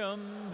Gresham.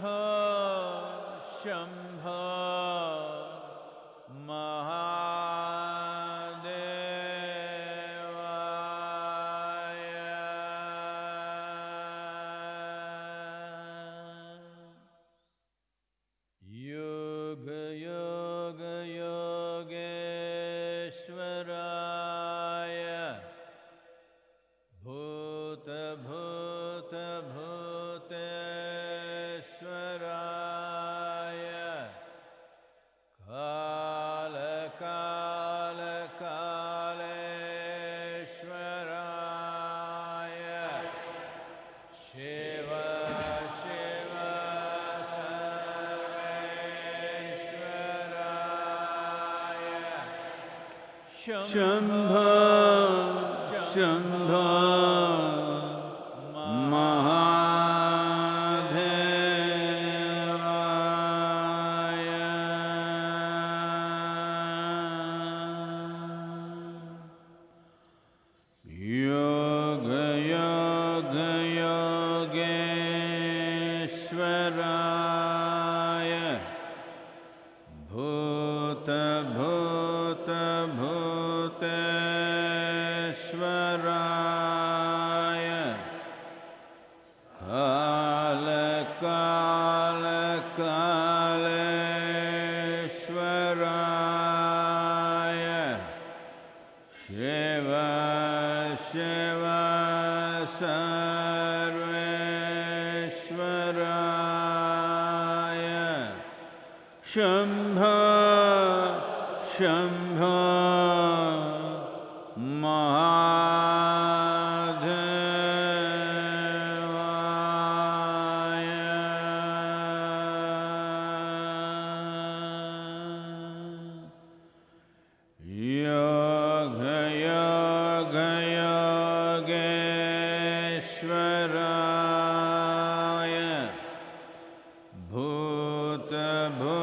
Shambha, Shambha. भूत भूत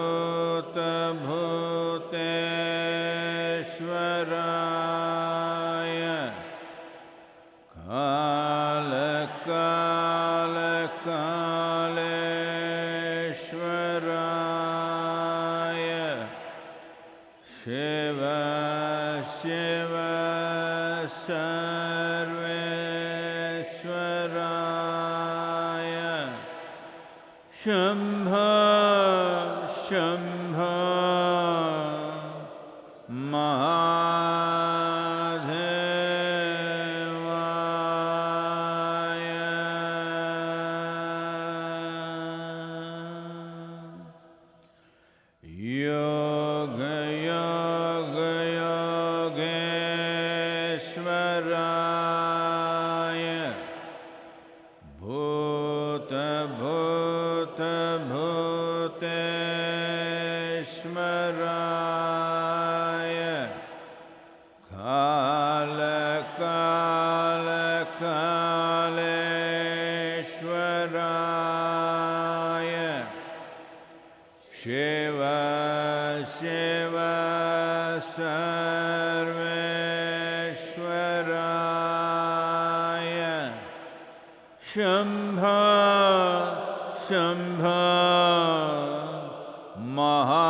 नमः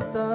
the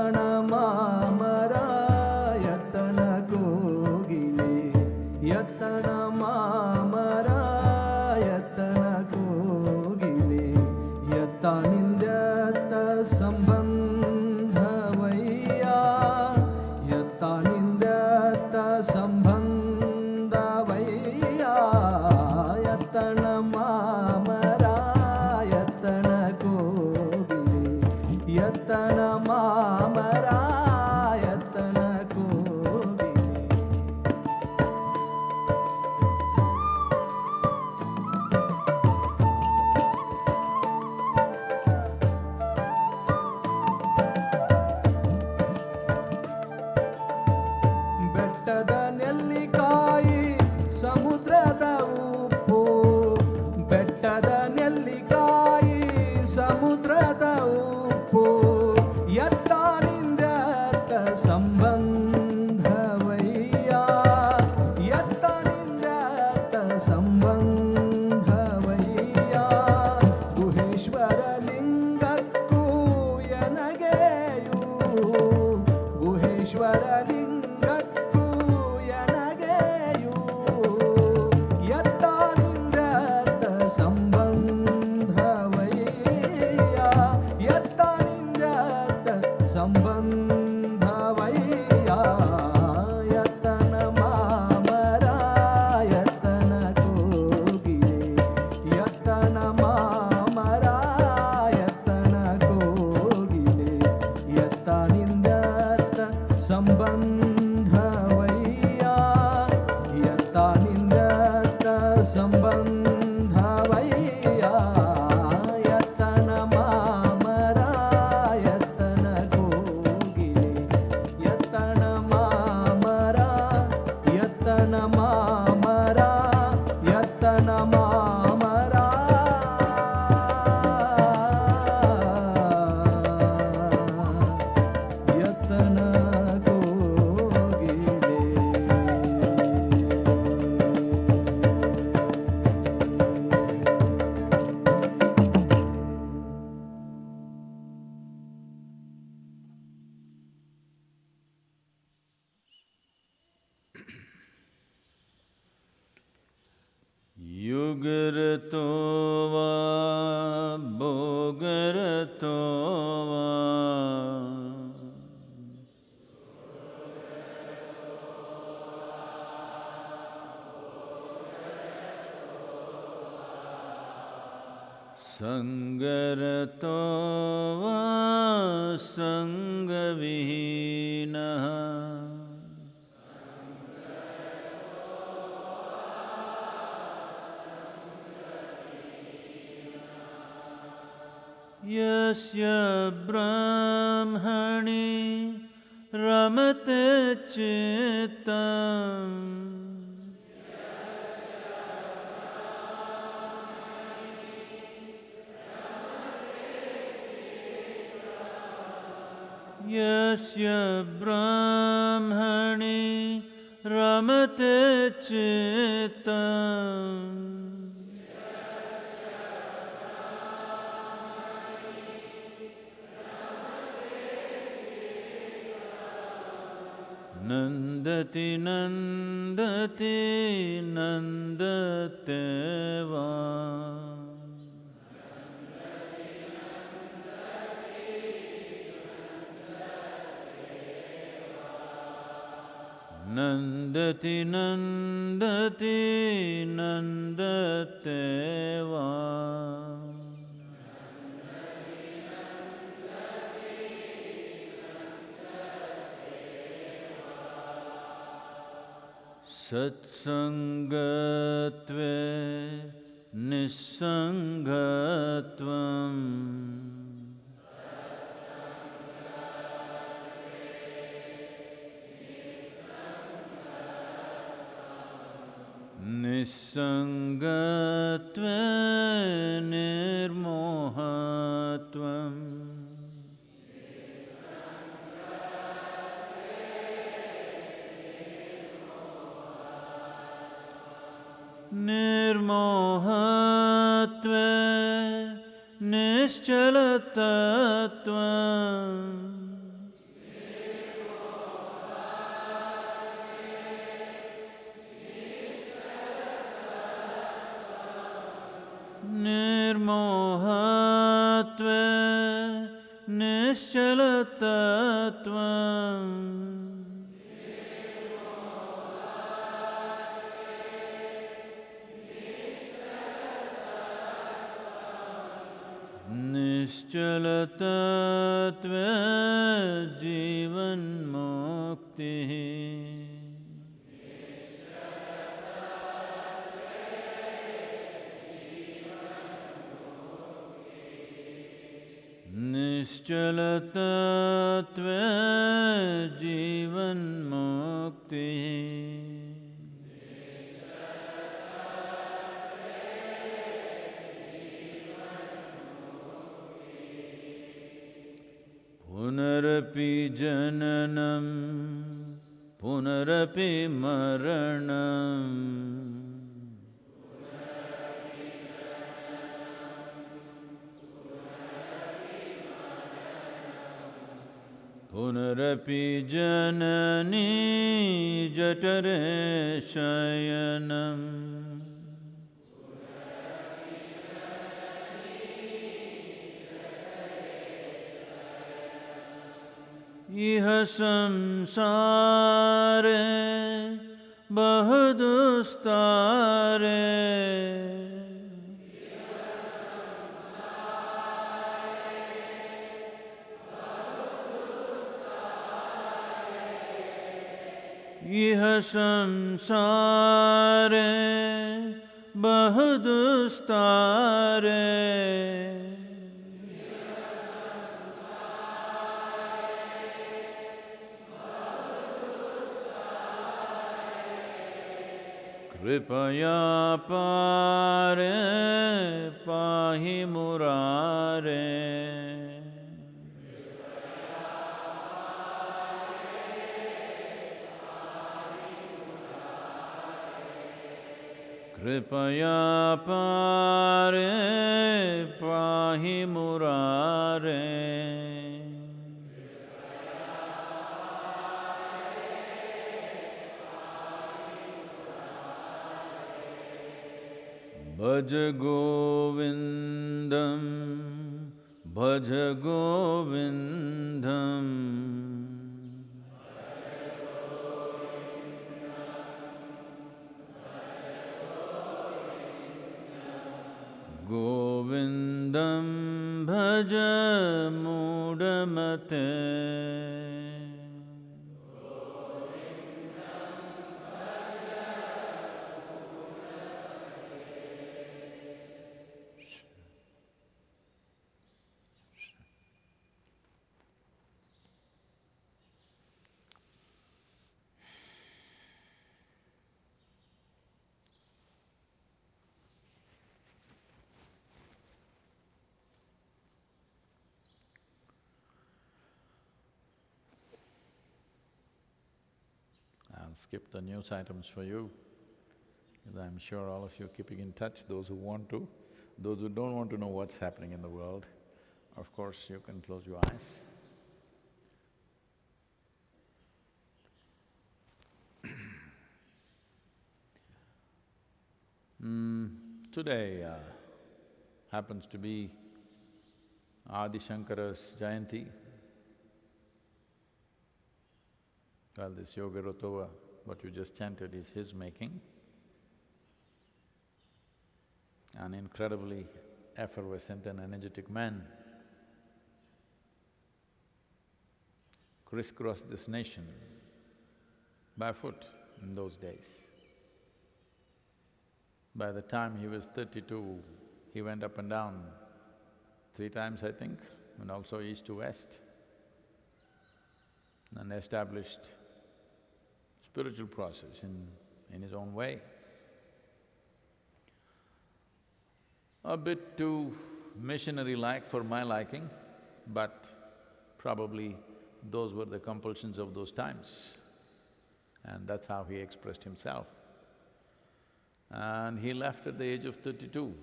यस्य ब्राह्मणे रमते चेत् नन्दति नन्दति नन्दते। නන්දති නන්දති නන්දතේවා සත්සංගත්වේ නිසංගත්වම් निसङ्गत्वे निर्मोहत्वम् निर्मोहत्वे निश्चलतत्व निर्षिकर्मोहत्वे निश्चलतत्व। निश्चलतत्वे जीवन् निश्चलतत्त्व जीवन्मुक्तिः। पुनरपि जननं पुनरपि मरणम् पुनरपि जननी जठरे शयनम्। इह संसारे बहुदुस्तारे संसारे बह दुस्तारे कृपया पारे पाही मुरारे। कृपया पारे पाहि मुरारे। भज गोविन्दं भज गोविन्दम् ಸಹಜ ಮೂಢಮತೆ Skip the news items for you, because I'm sure all of you are keeping in touch, those who want to. Those who don't want to know what's happening in the world, of course, you can close your eyes. Mm, today uh, happens to be Adi Shankara's Jayanti. Well, this Yoga Rotova, what you just chanted is his making. An incredibly effervescent and energetic man crisscrossed this nation barefoot in those days. By the time he was thirty-two, he went up and down three times, I think, and also east to west, and established spiritual process in, in his own way. A bit too missionary-like for my liking, but probably those were the compulsions of those times. And that's how he expressed himself. And he left at the age of thirty-two.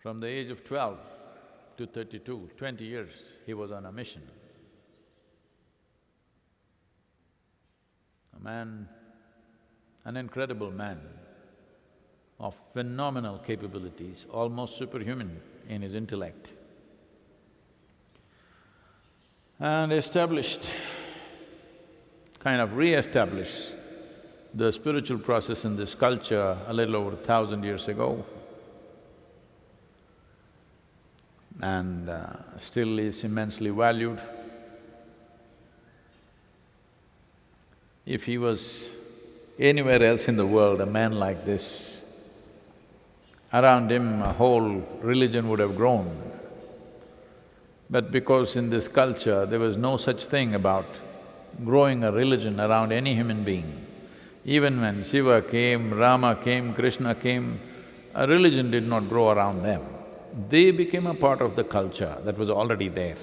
From the age of twelve to thirty-two, twenty years, he was on a mission. man, an incredible man of phenomenal capabilities, almost superhuman in his intellect, and established, kind of re-established the spiritual process in this culture a little over a thousand years ago and uh, still is immensely valued. If he was anywhere else in the world, a man like this, around him a whole religion would have grown. But because in this culture there was no such thing about growing a religion around any human being, even when Shiva came, Rama came, Krishna came, a religion did not grow around them. They became a part of the culture that was already there.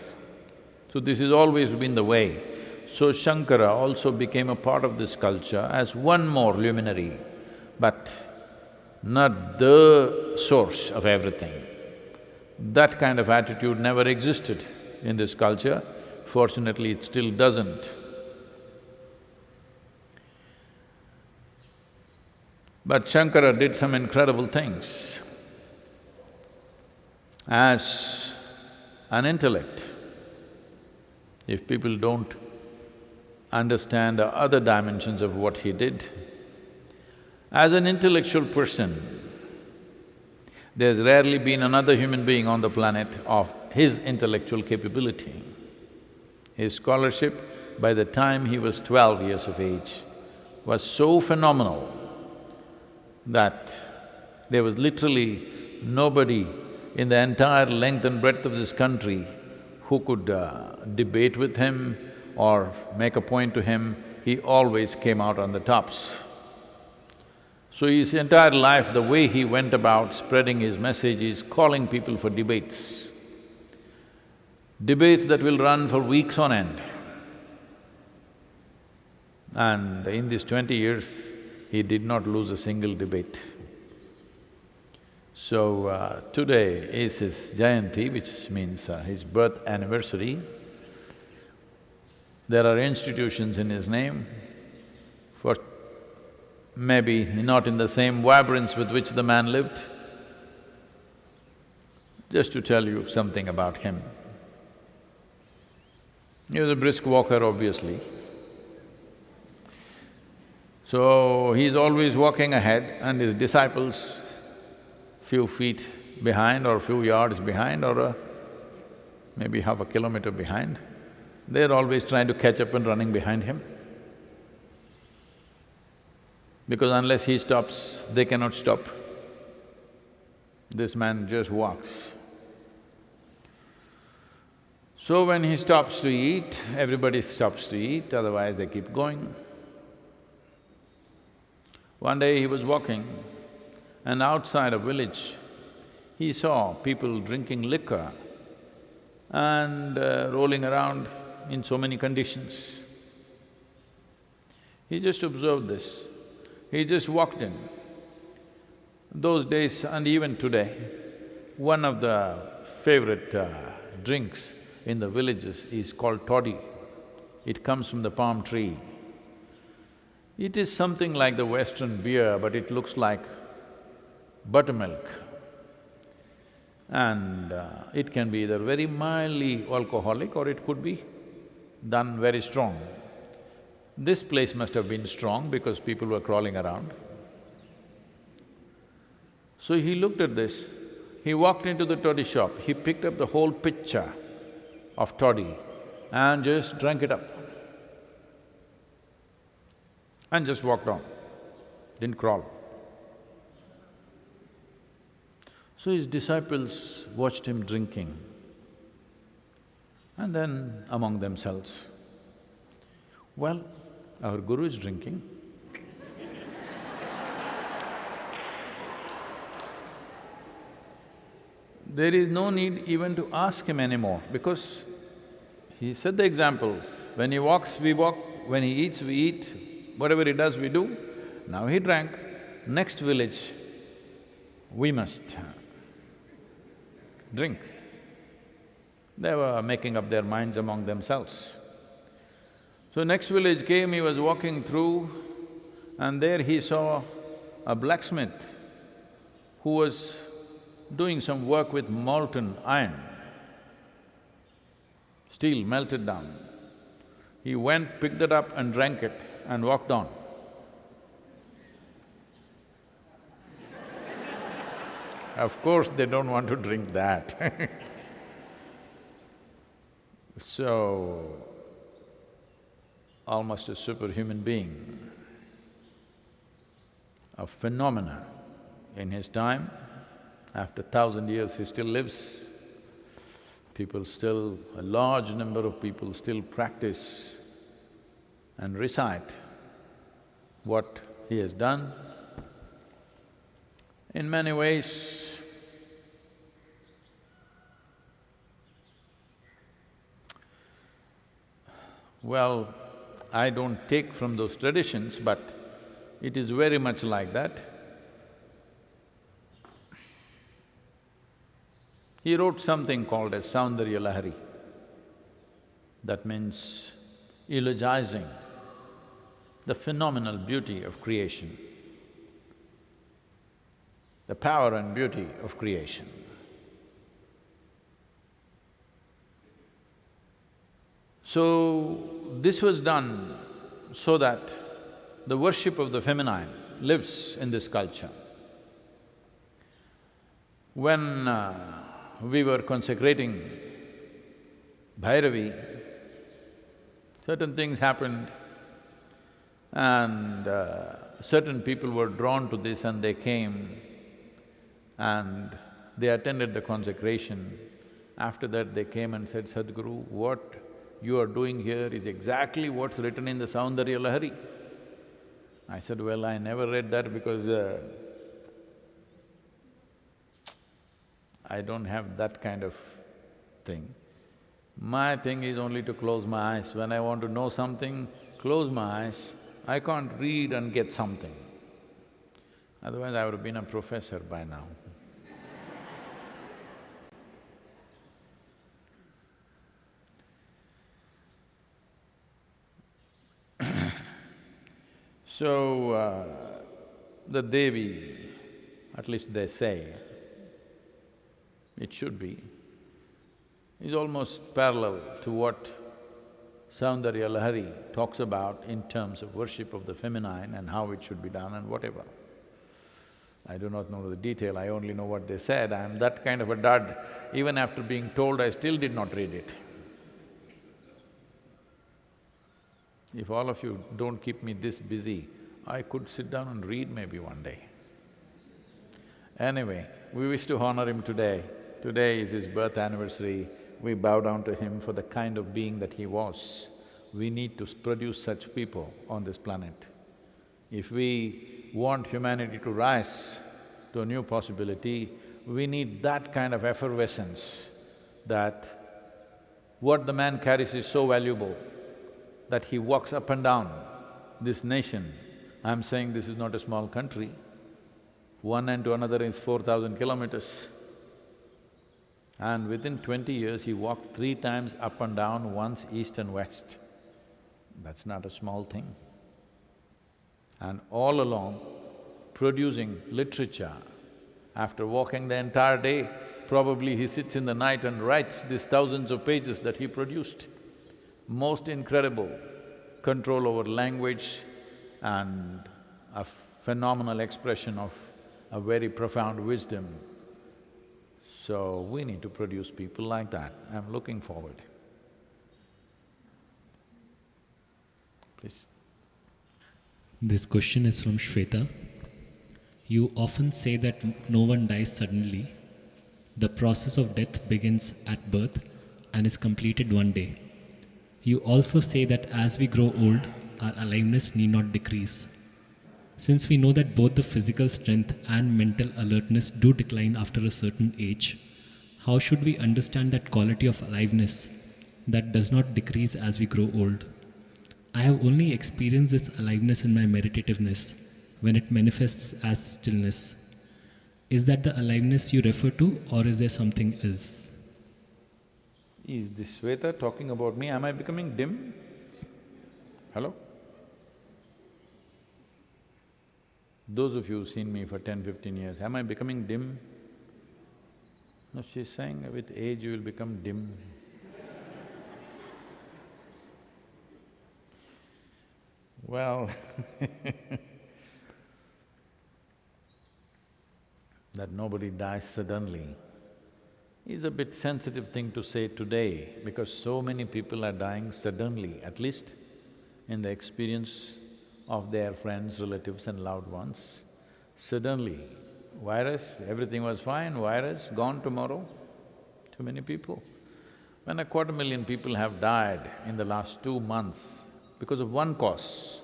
So this has always been the way. So Shankara also became a part of this culture as one more luminary, but not the source of everything. That kind of attitude never existed in this culture, fortunately it still doesn't. But Shankara did some incredible things. As an intellect, if people don't understand the other dimensions of what he did, as an intellectual person, there's rarely been another human being on the planet of his intellectual capability. His scholarship, by the time he was twelve years of age, was so phenomenal that there was literally nobody in the entire length and breadth of this country who could uh, debate with him or make a point to him, he always came out on the tops. So his entire life, the way he went about spreading his message is calling people for debates. Debates that will run for weeks on end. And in these twenty years, he did not lose a single debate. So uh, today is his Jayanti, which means uh, his birth anniversary. There are institutions in his name for maybe not in the same vibrance with which the man lived. Just to tell you something about him. He was a brisk walker, obviously. So, he's always walking ahead and his disciples few feet behind or few yards behind or a, maybe half a kilometer behind, they're always trying to catch up and running behind him because unless he stops, they cannot stop. This man just walks. So when he stops to eat, everybody stops to eat, otherwise they keep going. One day he was walking and outside a village, he saw people drinking liquor and uh, rolling around in so many conditions. He just observed this. He just walked in. Those days and even today, one of the favorite uh, drinks in the villages is called toddy. It comes from the palm tree. It is something like the western beer, but it looks like buttermilk. And uh, it can be either very mildly alcoholic or it could be done very strong. This place must have been strong because people were crawling around. So he looked at this, he walked into the toddy shop, he picked up the whole pitcher of toddy and just drank it up. And just walked on, didn't crawl. So his disciples watched him drinking and then among themselves, well, our guru is drinking. there is no need even to ask him anymore because he set the example. When he walks, we walk, when he eats, we eat, whatever he does, we do. Now he drank, next village, we must drink. They were making up their minds among themselves. So next village came, he was walking through and there he saw a blacksmith who was doing some work with molten iron. steel melted down. He went, picked it up and drank it and walked on. of course, they don't want to drink that So, almost a superhuman being, a phenomena in his time, after thousand years he still lives. People still… a large number of people still practice and recite what he has done. In many ways, Well, I don't take from those traditions, but it is very much like that. He wrote something called as Saundarya Lahari. That means eulogizing the phenomenal beauty of creation, the power and beauty of creation. So, this was done so that the worship of the feminine lives in this culture. When uh, we were consecrating Bhairavi, certain things happened and uh, certain people were drawn to this and they came and they attended the consecration. After that, they came and said, Sadhguru, what you are doing here is exactly what's written in the Saundarya Lahari. I said, well, I never read that because uh, I don't have that kind of thing. My thing is only to close my eyes. When I want to know something, close my eyes. I can't read and get something. Otherwise, I would have been a professor by now. So, uh, the Devi, at least they say, it should be, is almost parallel to what Soundarya Lahari talks about in terms of worship of the feminine and how it should be done and whatever. I do not know the detail, I only know what they said. I am that kind of a dud. Even after being told, I still did not read it. If all of you don't keep me this busy, I could sit down and read maybe one day. Anyway, we wish to honor him today. Today is his birth anniversary. We bow down to him for the kind of being that he was. We need to produce such people on this planet. If we want humanity to rise to a new possibility, we need that kind of effervescence that what the man carries is so valuable that he walks up and down this nation. I'm saying this is not a small country. One end to another is four thousand kilometers. And within twenty years, he walked three times up and down, once east and west. That's not a small thing. And all along, producing literature, after walking the entire day, probably he sits in the night and writes these thousands of pages that he produced most incredible control over language and a phenomenal expression of a very profound wisdom. So we need to produce people like that. I'm looking forward. Please. This question is from Shweta. You often say that no one dies suddenly. The process of death begins at birth and is completed one day. You also say that as we grow old, our aliveness need not decrease. Since we know that both the physical strength and mental alertness do decline after a certain age, how should we understand that quality of aliveness that does not decrease as we grow old? I have only experienced this aliveness in my meditativeness when it manifests as stillness. Is that the aliveness you refer to, or is there something else? Is this Sweta talking about me? Am I becoming dim? Hello? Those of you who've seen me for ten, fifteen years, am I becoming dim? No, she's saying with age you will become dim. well, that nobody dies suddenly is a bit sensitive thing to say today because so many people are dying suddenly, at least in the experience of their friends, relatives and loved ones. Suddenly, virus, everything was fine, virus, gone tomorrow. Too many people. When a quarter million people have died in the last two months because of one cause,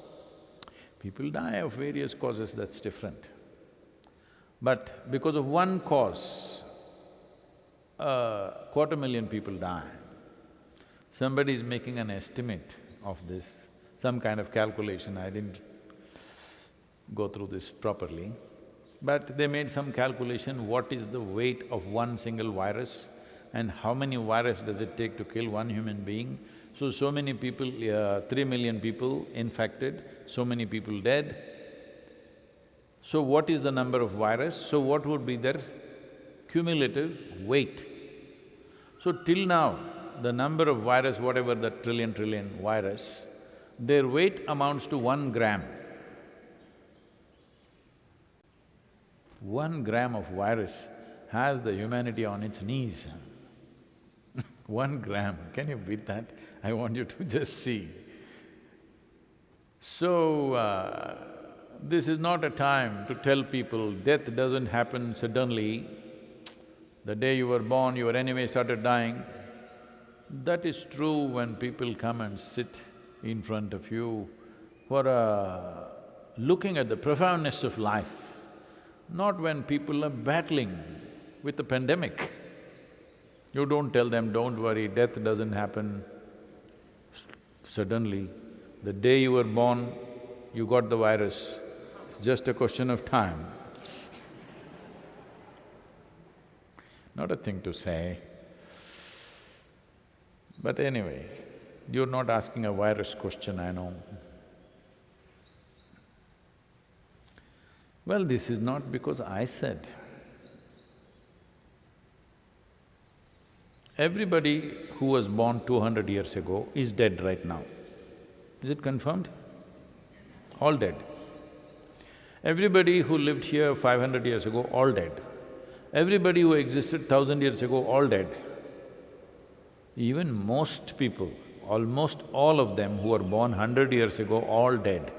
people die of various causes, that's different. But because of one cause, a quarter million people die. Somebody is making an estimate of this, some kind of calculation, I didn't go through this properly. But they made some calculation, what is the weight of one single virus and how many virus does it take to kill one human being. So, so many people, uh, three million people infected, so many people dead. So what is the number of virus? So what would be their cumulative weight? So till now, the number of virus, whatever the trillion trillion virus, their weight amounts to one gram. One gram of virus has the humanity on its knees. one gram, can you beat that? I want you to just see. So, uh, this is not a time to tell people death doesn't happen suddenly. The day you were born, your enemy started dying. That is true when people come and sit in front of you for a… Uh, looking at the profoundness of life, not when people are battling with the pandemic. You don't tell them, don't worry, death doesn't happen suddenly. The day you were born, you got the virus, it's just a question of time. Not a thing to say. But anyway, you're not asking a virus question, I know. Well, this is not because I said. Everybody who was born two hundred years ago is dead right now. Is it confirmed? All dead. Everybody who lived here five hundred years ago, all dead. Everybody who existed thousand years ago, all dead. Even most people, almost all of them who were born hundred years ago, all dead.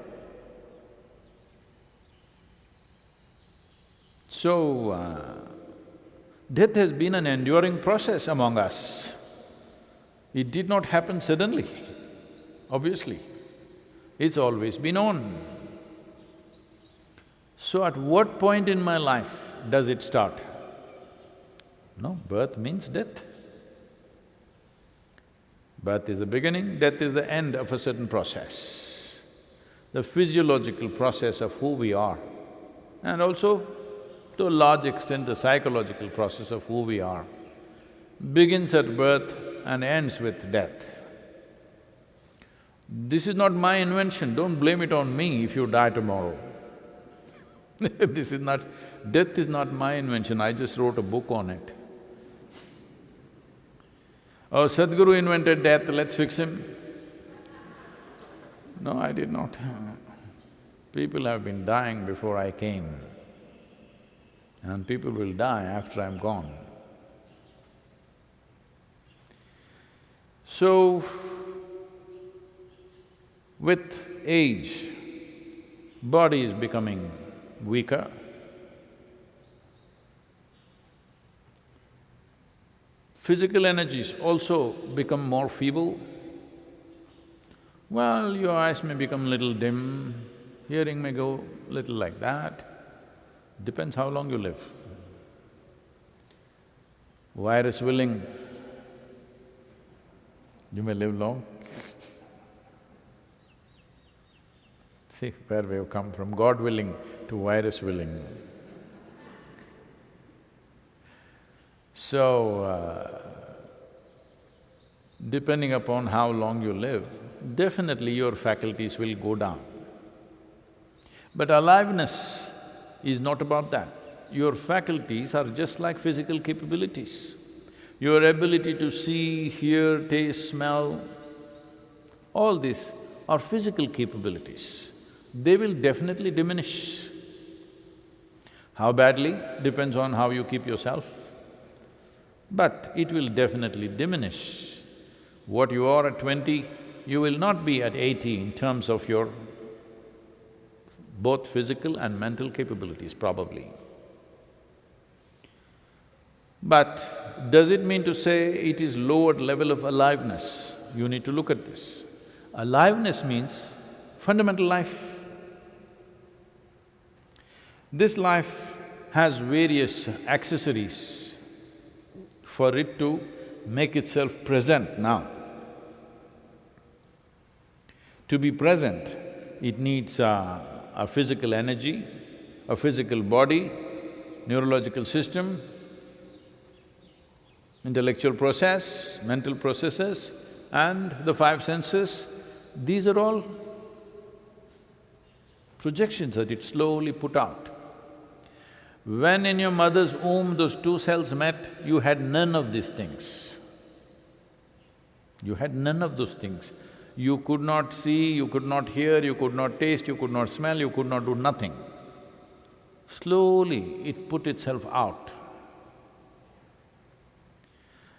So, uh, death has been an enduring process among us. It did not happen suddenly, obviously. It's always been on. So at what point in my life does it start? No, birth means death. Birth is the beginning, death is the end of a certain process. The physiological process of who we are and also to a large extent the psychological process of who we are begins at birth and ends with death. This is not my invention, don't blame it on me if you die tomorrow. this is not… death is not my invention, I just wrote a book on it. Oh, Sadhguru invented death, let's fix him. No, I did not. People have been dying before I came and people will die after I'm gone. So, with age, body is becoming weaker. Physical energies also become more feeble. Well, your eyes may become little dim, hearing may go little like that, depends how long you live. Virus willing, you may live long. See where we have come from, God willing to virus willing. So, uh, depending upon how long you live, definitely your faculties will go down. But aliveness is not about that. Your faculties are just like physical capabilities. Your ability to see, hear, taste, smell, all this are physical capabilities, they will definitely diminish. How badly depends on how you keep yourself, but it will definitely diminish. What you are at twenty, you will not be at eighty in terms of your both physical and mental capabilities, probably. But does it mean to say it is lowered level of aliveness? You need to look at this. Aliveness means fundamental life. This life has various accessories for it to make itself present now. To be present, it needs a, a physical energy, a physical body, neurological system, intellectual process, mental processes and the five senses, these are all projections that it slowly put out. When in your mother's womb those two cells met, you had none of these things. You had none of those things. You could not see, you could not hear, you could not taste, you could not smell, you could not do nothing. Slowly, it put itself out.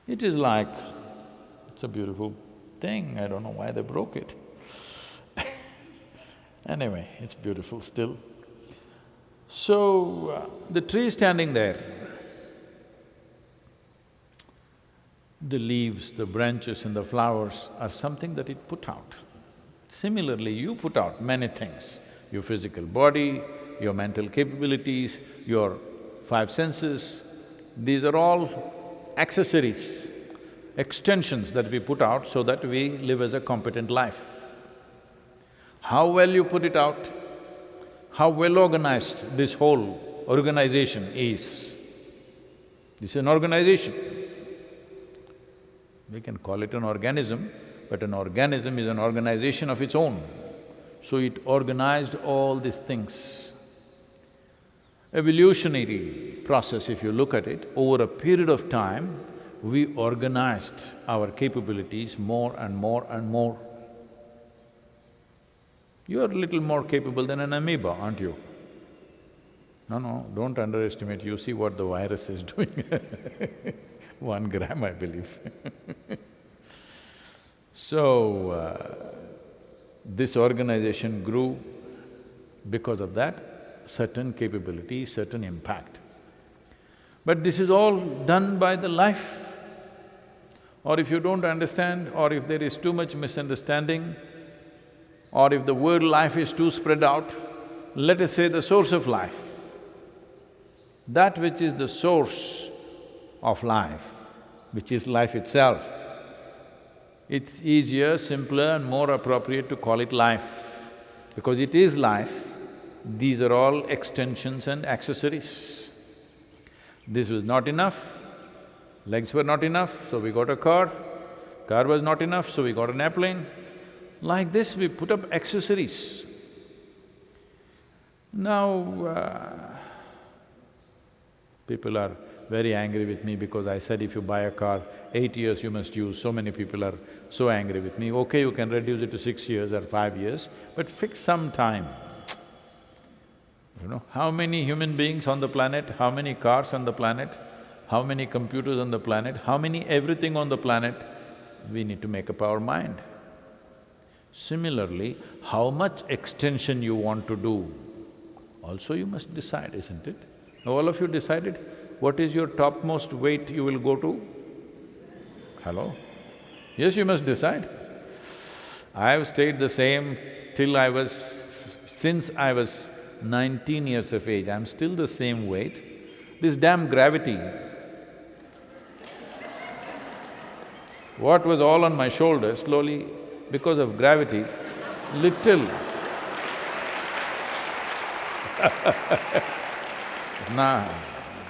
It is like, it's a beautiful thing, I don't know why they broke it. anyway, it's beautiful still. So, uh, the tree standing there, the leaves, the branches and the flowers are something that it put out. Similarly, you put out many things, your physical body, your mental capabilities, your five senses, these are all accessories, extensions that we put out so that we live as a competent life. How well you put it out, how well organized this whole organization is. This is an organization. We can call it an organism, but an organism is an organization of its own. So it organized all these things. Evolutionary process, if you look at it, over a period of time, we organized our capabilities more and more and more. You are a little more capable than an amoeba, aren't you? No, no, don't underestimate, you see what the virus is doing One gram, I believe So, uh, this organization grew because of that certain capability, certain impact. But this is all done by the life. Or if you don't understand, or if there is too much misunderstanding, or if the word life is too spread out, let us say the source of life. That which is the source of life, which is life itself, it's easier, simpler and more appropriate to call it life, because it is life these are all extensions and accessories. This was not enough, legs were not enough, so we got a car. Car was not enough, so we got an airplane. Like this, we put up accessories. Now, uh, people are very angry with me because I said if you buy a car, eight years you must use, so many people are so angry with me. Okay, you can reduce it to six years or five years, but fix some time. You know, how many human beings on the planet, how many cars on the planet, how many computers on the planet, how many everything on the planet, we need to make up our mind. Similarly, how much extension you want to do, also you must decide, isn't it? All of you decided what is your topmost weight you will go to? Hello? Yes, you must decide. I have stayed the same till I was… since I was nineteen years of age, I'm still the same weight. This damn gravity, what was all on my shoulders, slowly, because of gravity, little Nah,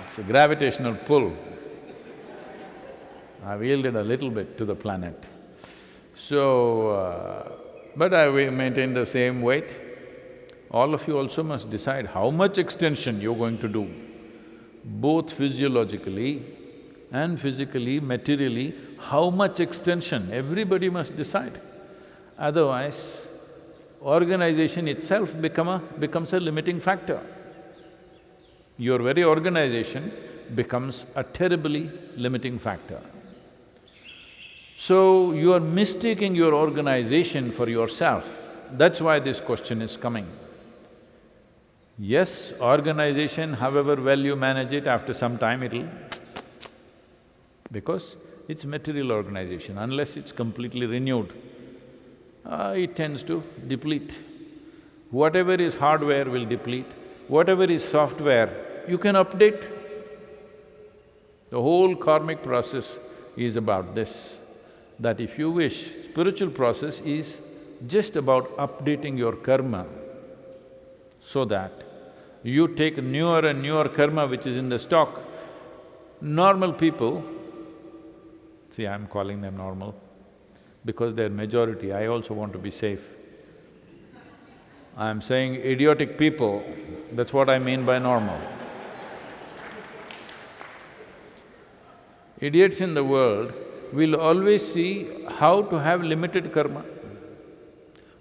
it's a gravitational pull. I've yielded a little bit to the planet. So, uh, but I will maintain the same weight all of you also must decide how much extension you're going to do, both physiologically and physically, materially, how much extension, everybody must decide. Otherwise, organization itself become a… becomes a limiting factor. Your very organization becomes a terribly limiting factor. So, you are mistaking your organization for yourself. That's why this question is coming. Yes, organization, however well you manage it, after some time it'll because it's material organization, unless it's completely renewed, uh, it tends to deplete. Whatever is hardware will deplete, whatever is software, you can update. The whole karmic process is about this, that if you wish, spiritual process is just about updating your karma so that you take newer and newer karma which is in the stock. Normal people, see I'm calling them normal because they're majority, I also want to be safe. I'm saying idiotic people, that's what I mean by normal. Idiots in the world will always see how to have limited karma.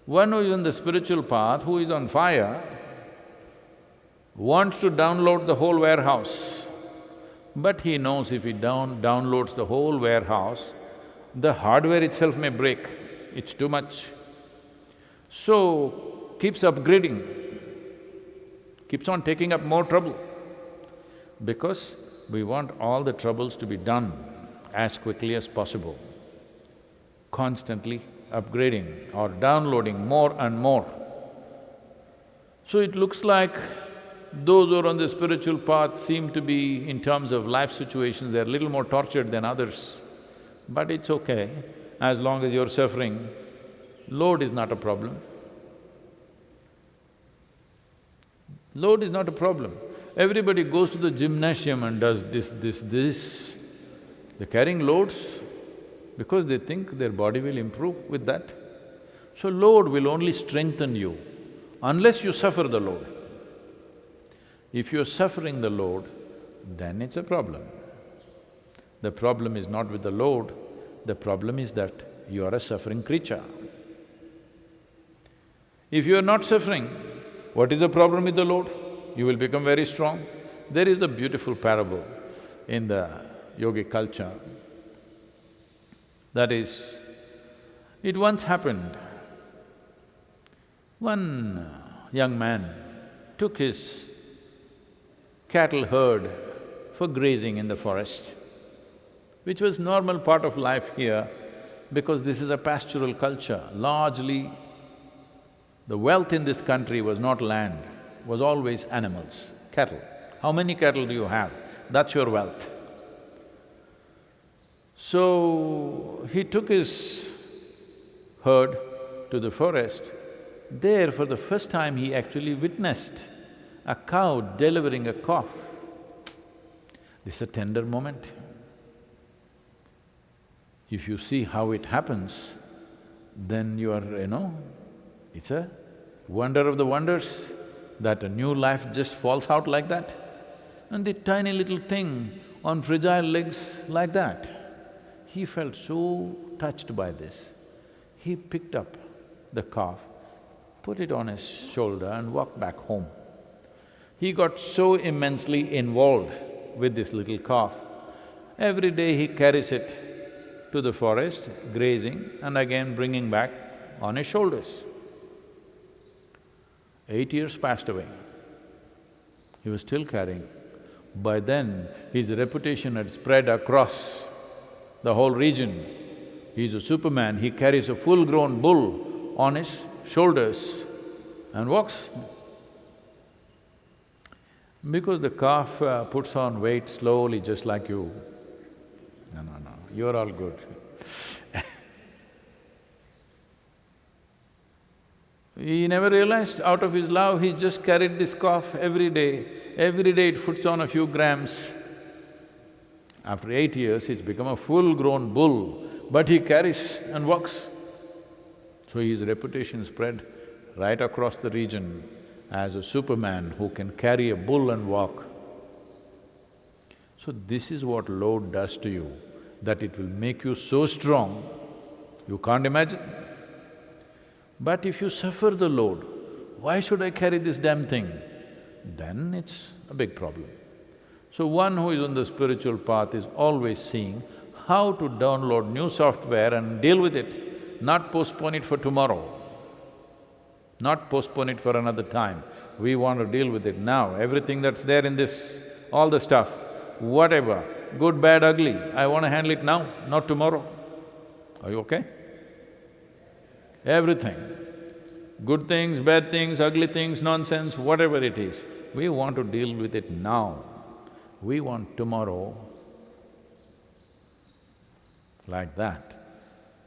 One who is on the spiritual path, who is on fire, wants to download the whole warehouse. But he knows if he down… downloads the whole warehouse, the hardware itself may break, it's too much. So, keeps upgrading, keeps on taking up more trouble because we want all the troubles to be done as quickly as possible, constantly upgrading or downloading more and more. So it looks like those who are on the spiritual path seem to be, in terms of life situations, they're a little more tortured than others. But it's okay, as long as you're suffering, load is not a problem. Load is not a problem. Everybody goes to the gymnasium and does this, this, this. They're carrying loads because they think their body will improve with that. So load will only strengthen you unless you suffer the load. If you're suffering the load, then it's a problem. The problem is not with the load, the problem is that you are a suffering creature. If you are not suffering, what is the problem with the load? You will become very strong. There is a beautiful parable in the yogic culture. That is, it once happened, one young man took his cattle herd for grazing in the forest, which was normal part of life here because this is a pastoral culture. Largely, the wealth in this country was not land, was always animals, cattle. How many cattle do you have? That's your wealth. So, he took his herd to the forest. There, for the first time, he actually witnessed a cow delivering a calf. This is a tender moment. If you see how it happens, then you are, you know, it's a wonder of the wonders that a new life just falls out like that. And the tiny little thing on fragile legs like that. He felt so touched by this. He picked up the calf, put it on his shoulder and walked back home. He got so immensely involved with this little calf. Every day he carries it to the forest, grazing and again bringing back on his shoulders. Eight years passed away. He was still carrying. By then, his reputation had spread across the whole region. He's a superman, he carries a full-grown bull on his shoulders and walks because the calf uh, puts on weight slowly just like you. No, no, no, you're all good. he never realized out of his love, he just carried this calf every day. Every day it puts on a few grams. After eight years, it's become a full-grown bull, but he carries and walks. So his reputation spread right across the region as a superman who can carry a bull and walk. So this is what load does to you, that it will make you so strong, you can't imagine. But if you suffer the load, why should I carry this damn thing? Then it's a big problem. So one who is on the spiritual path is always seeing how to download new software and deal with it, not postpone it for tomorrow, not postpone it for another time. We want to deal with it now, everything that's there in this, all the stuff, whatever, good, bad, ugly, I want to handle it now, not tomorrow. Are you okay? Everything, good things, bad things, ugly things, nonsense, whatever it is, we want to deal with it now. We want tomorrow like that.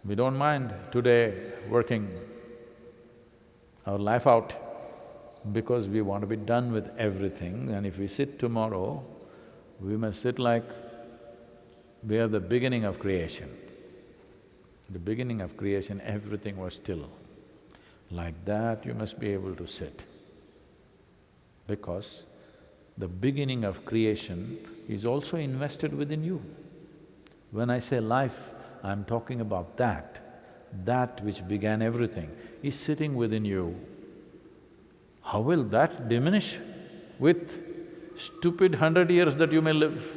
We don't mind today working our life out because we want to be done with everything and if we sit tomorrow, we must sit like we are the beginning of creation. The beginning of creation, everything was still. Like that, you must be able to sit. Because the beginning of creation is also invested within you. When I say life, I'm talking about that. That which began everything is sitting within you. How will that diminish with stupid hundred years that you may live?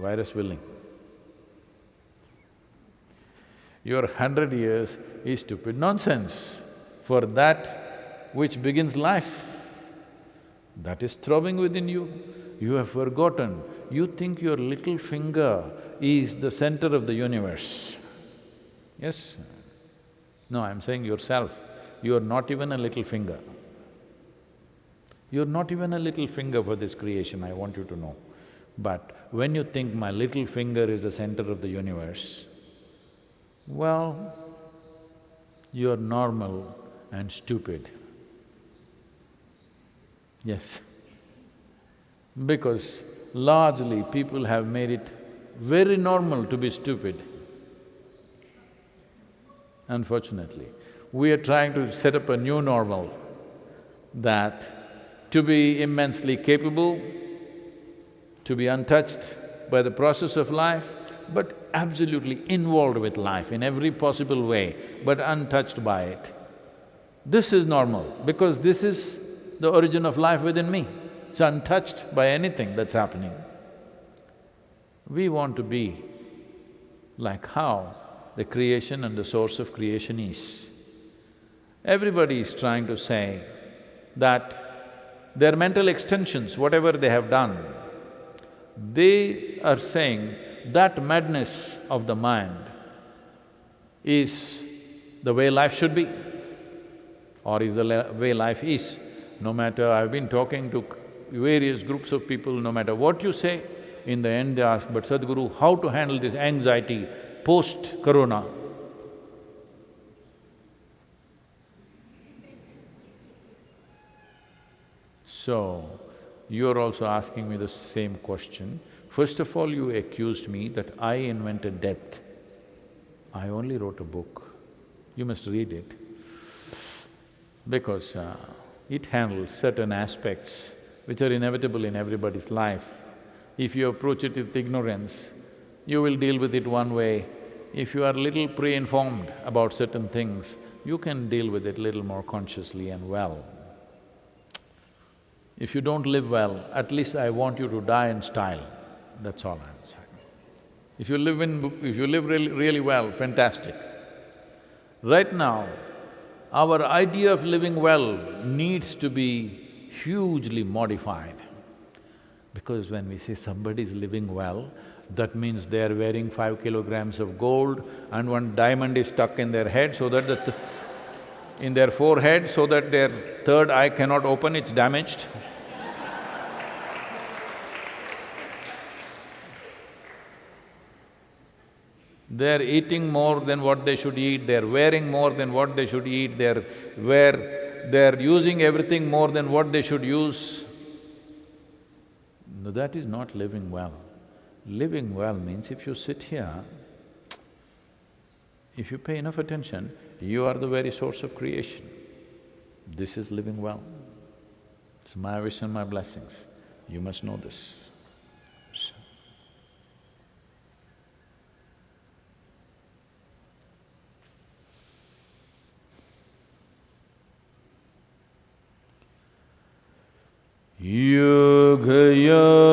Virus willing. Your hundred years is stupid nonsense for that which begins life. That is throbbing within you. You have forgotten, you think your little finger is the center of the universe. Yes? No, I'm saying yourself, you are not even a little finger. You're not even a little finger for this creation, I want you to know. But when you think my little finger is the center of the universe, well, you're normal and stupid. Yes. Because largely people have made it very normal to be stupid. Unfortunately, we are trying to set up a new normal that to be immensely capable, to be untouched by the process of life, but absolutely involved with life in every possible way, but untouched by it. This is normal because this is the origin of life within me. It's untouched by anything that's happening. We want to be like how the creation and the source of creation is. Everybody is trying to say that their mental extensions, whatever they have done, they are saying that madness of the mind is the way life should be or is the way life is. No matter… I've been talking to various groups of people, no matter what you say, in the end they ask, but Sadhguru, how to handle this anxiety post-corona? So, you're also asking me the same question. First of all, you accused me that I invented death. I only wrote a book. You must read it. Because uh, it handles certain aspects which are inevitable in everybody's life. If you approach it with ignorance, you will deal with it one way. If you are little pre-informed about certain things, you can deal with it little more consciously and well. If you don't live well, at least I want you to die in style, that's all I'm saying. If you live in… if you live really, really well, fantastic. Right now, our idea of living well needs to be hugely modified. Because when we say somebody is living well, that means they are wearing five kilograms of gold and one diamond is stuck in their head so that the th in their forehead so that their third eye cannot open, it's damaged. They're eating more than what they should eat, they're wearing more than what they should eat, they're wear… they're using everything more than what they should use. No, that is not living well. Living well means if you sit here, if you pay enough attention, you are the very source of creation. This is living well. It's my wish and my blessings. You must know this. युगयोगयोगेश्वराय